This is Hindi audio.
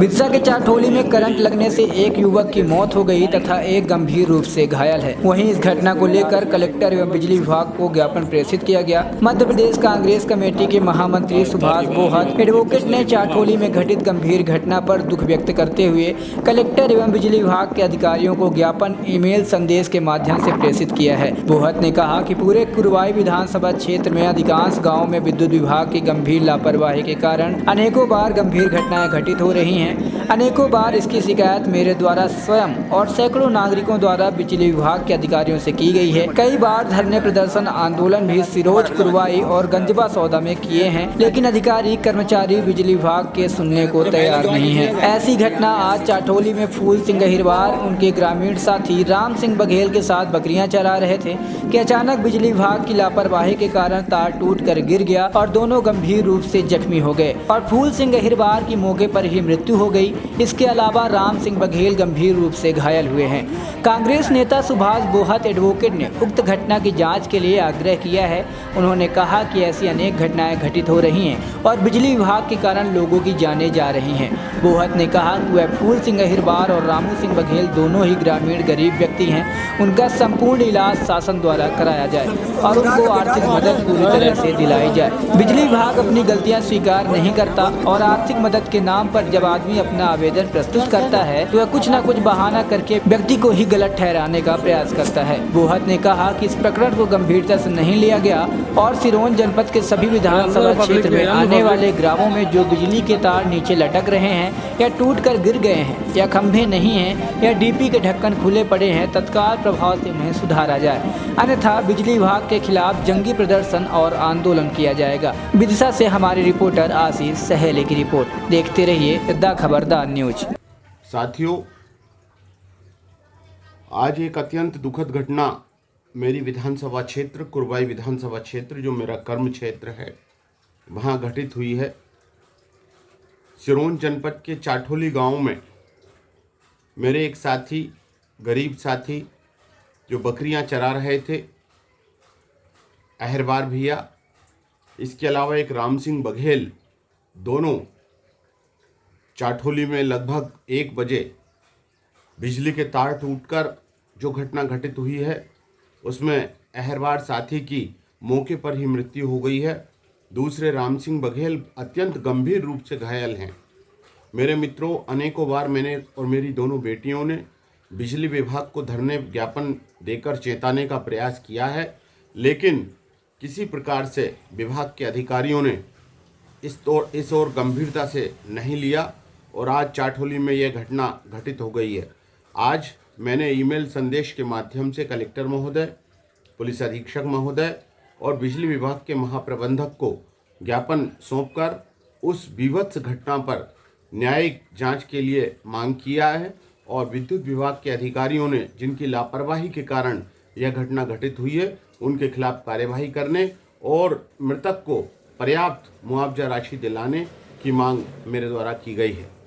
बिरसा के चाटोली में करंट लगने से एक युवक की मौत हो गई तथा एक गंभीर रूप से घायल है। वहीं इस घटना को लेकर कलेक्टर एवं बिजली विभाग को ज्ञापन प्रेषित किया गया। मध्य प्रदेश कांग्रेस कमेटी के महामंत्री सुभाष बोहत एडवोकेट ने चाटोली में घटित गंभीर घटना पर दुख व्यक्त करते हुए कलेक्टर एवं बिजली विभाग के अधिकारियों को ज्ञापन, ईमेल संदेश के माध्यम से प्रेषित किया है। बोहत ने कहा कि पूरे कुरवाई विधानसभा क्षेत्र में अधिकांश गाँव में विद्युत विभाग की गंभीर लापरवाही के कारण अनेकों बार गंभीर घटनाएँ घटित हो रही हैं। अनेकों बार इसकी शिकायत मेरे द्वारा स्वयं और सैकड़ों नागरिकों द्वारा बिजली विभाग के अधिकारियों से की गई है। कई बार धरने प्रदर्शन, आंदोलन भी सिरोज, कुरवाई और गंजबा सौदा में किए हैं, लेकिन अधिकारी, कर्मचारी बिजली विभाग के सुनने को तैयार नहीं है। ऐसी घटना आज चाटोली में फूल सिंह गहिरवार उनके ग्रामीण साथी राम सिंह बघेल के साथ बकरियाँ चरा रहे थे, कि अचानक बिजली विभाग की लापरवाही के कारण तार टूट कर गिर गया और दोनों गंभीर रूप से जख्मी हो गए और फूल सिंह गहिरवार की मौके पर ही मृत्यु हो गई। इसके अलावा राम सिंह बघेल गंभीर रूप से घायल हुए हैं। कांग्रेस नेता सुभाष बोहत एडवोकेट ने उक्त घटना की जाँच के लिए आग्रह किया है। उन्होंने कहा कि ऐसी अनेक घटनाएँ घटित हो रही हैं और बिजली विभाग के कारण लोगों की जाने जा रही हैं। बोहत ने कहा कि वह फूल सिंह अहिरबार और रामू सिंह बघेल दोनों ही ग्रामीण गरीब व्यक्ति हैं। उनका संपूर्ण इलाज शासन द्वारा कराया जाए और उनको आर्थिक मदद पूरी तरह से दिलाई जाए। बिजली विभाग अपनी गलतियाँ स्वीकार नहीं करता और आर्थिक मदद के नाम पर जब आदमी अपना आवेदन प्रस्तुत करता है तो वह कुछ न कुछ बहाना करके व्यक्ति को ही गलत ठहराने का प्रयास करता है। बोहत ने कहा कि इस प्रकरण को गंभीरता से नहीं लिया गया और सिरोन जनपद के सभी विधानसभा क्षेत्र में आने वाले ग्रामों में जो बिजली के तार नीचे लटक रहे हैं या टूट कर गिर गए हैं या खंभे नहीं हैं या डीपी के ढक्कन खुले पड़े हैं तत्काल प्रभाव से उन्हें सुधारा जाए। अन्यथा बिजली विभाग के खिलाफ जंगी प्रदर्शन और आंदोलन किया जाएगा। विदिशा से हमारे रिपोर्टर आशीष सहेले की रिपोर्ट। देखते रहिए खबरदार न्यूज़। साथियों, आज एक अत्यंत दुखद घटना मेरी विधानसभा क्षेत्र, कुरबाई विधानसभा क्षेत्र, जो मेरा कर्म क्षेत्र है, वहाँ घटित हुई है। सिरोन जनपद के चाठोली गाँव में मेरे एक साथी, गरीब साथी, जो बकरियाँ चरा रहे थे अहरबार भैया, इसके अलावा एक राम सिंह बघेल, दोनों चाठोली में लगभग एक बजे बिजली के तार टूटकर जो घटना घटित हुई है, उसमें अहरवार साथी की मौके पर ही मृत्यु हो गई है। दूसरे राम सिंह बघेल अत्यंत गंभीर रूप से घायल हैं। मेरे मित्रों, अनेकों बार मैंने और मेरी दोनों बेटियों ने बिजली विभाग को धरने ज्ञापन देकर चेताने का प्रयास किया है, लेकिन किसी प्रकार से विभाग के अधिकारियों ने इस तौर इस ओर गंभीरता से नहीं लिया। और आज चाटहोली में यह घटना घटित हो गई है। आज मैंने ईमेल संदेश के माध्यम से कलेक्टर महोदय, पुलिस अधीक्षक महोदय और बिजली विभाग के महाप्रबंधक को ज्ञापन सौंपकर उस विवत्स घटना पर न्यायिक जाँच के लिए मांग किया है और विद्युत विभाग के अधिकारियों ने जिनकी लापरवाही के कारण यह घटना घटित हुई है, उनके खिलाफ कार्यवाही करने और मृतक को पर्याप्त मुआवजा राशि दिलाने की मांग मेरे द्वारा की गई है।